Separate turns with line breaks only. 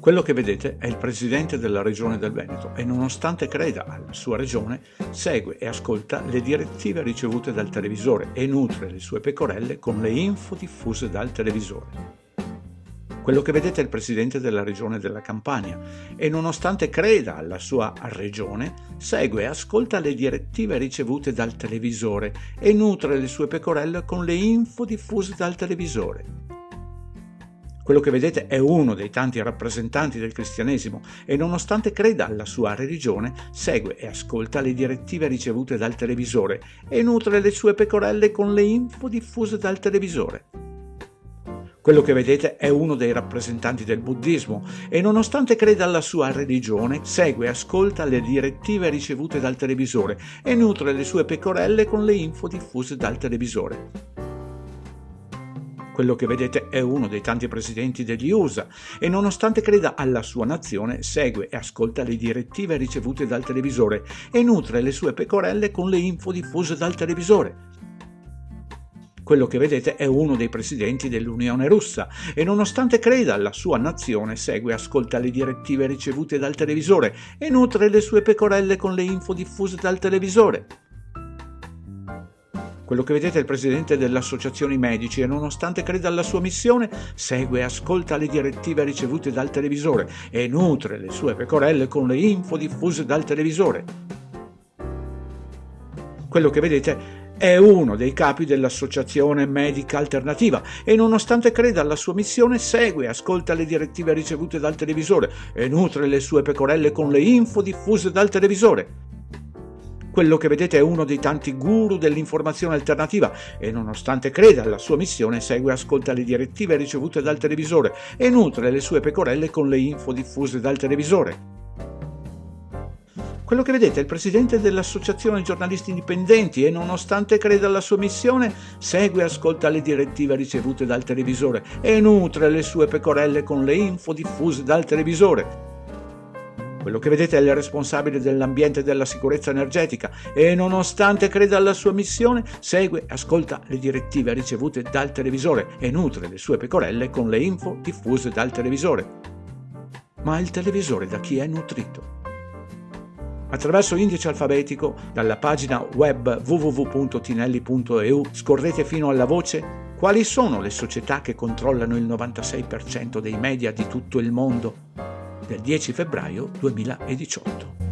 Quello che vedete è il presidente della regione del Veneto e nonostante creda alla sua regione, segue e ascolta le direttive ricevute dal televisore e nutre le sue pecorelle con le info diffuse dal televisore. Quello che vedete è il presidente della regione della Campania e nonostante creda alla sua regione, segue e ascolta le direttive ricevute dal televisore e nutre le sue pecorelle con le info diffuse dal televisore. Quello che vedete è uno dei tanti rappresentanti del cristianesimo e nonostante creda alla sua religione, segue e ascolta le direttive ricevute dal televisore e nutre le sue pecorelle con le info diffuse dal televisore. Quello che vedete è uno dei rappresentanti del buddismo e nonostante creda alla sua religione, segue e ascolta le direttive ricevute dal televisore e nutre le sue pecorelle con le info diffuse dal televisore. Quello che vedete è uno dei tanti presidenti degli USA e nonostante creda alla sua nazione, segue e ascolta le direttive ricevute dal televisore e nutre le sue pecorelle con le info diffuse dal televisore. Quello che vedete è uno dei presidenti dell'Unione russa e nonostante creda alla sua nazione, segue e ascolta le direttive ricevute dal televisore e nutre le sue pecorelle con le info diffuse dal televisore. Quello che vedete è il presidente dell'Associazione Medici e nonostante creda alla sua missione, segue e ascolta le direttive ricevute dal televisore e nutre le sue pecorelle con le info diffuse dal televisore. Quello che vedete è uno dei capi dell'Associazione Medica Alternativa e nonostante creda alla sua missione segue e ascolta le direttive ricevute dal televisore e nutre le sue pecorelle con le info diffuse dal televisore. Quello che vedete è uno dei tanti guru dell'informazione alternativa e nonostante creda alla sua missione segue e ascolta le direttive ricevute dal televisore e nutre le sue pecorelle con le info diffuse dal televisore. Quello che vedete è il presidente dell'Associazione Giornalisti Indipendenti e nonostante creda alla sua missione, segue e ascolta le direttive ricevute dal televisore e nutre le sue pecorelle con le info diffuse dal televisore. Quello che vedete è il responsabile dell'ambiente e della sicurezza energetica e nonostante creda alla sua missione, segue e ascolta le direttive ricevute dal televisore e nutre le sue pecorelle con le info diffuse dal televisore. Ma il televisore da chi è nutrito? Attraverso indice alfabetico, dalla pagina web www.tinelli.eu scorrete fino alla voce quali sono le società che controllano il 96% dei media di tutto il mondo del 10 febbraio 2018.